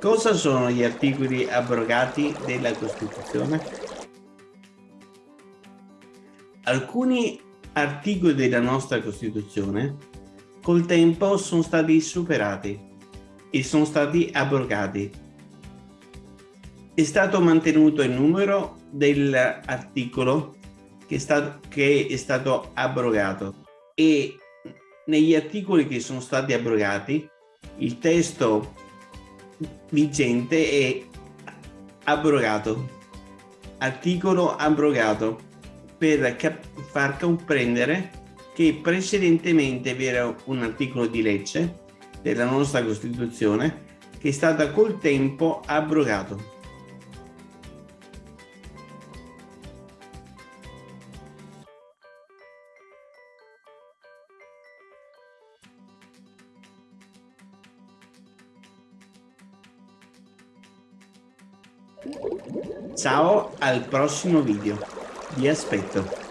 Cosa sono gli articoli abrogati della Costituzione? Alcuni articoli della nostra Costituzione col tempo sono stati superati e sono stati abrogati. È stato mantenuto il numero dell'articolo che, che è stato abrogato e negli articoli che sono stati abrogati il testo vigente è abrogato articolo abrogato per far comprendere che precedentemente vi era un articolo di legge della nostra Costituzione che è stata col tempo abrogato. Ciao al prossimo video, vi aspetto.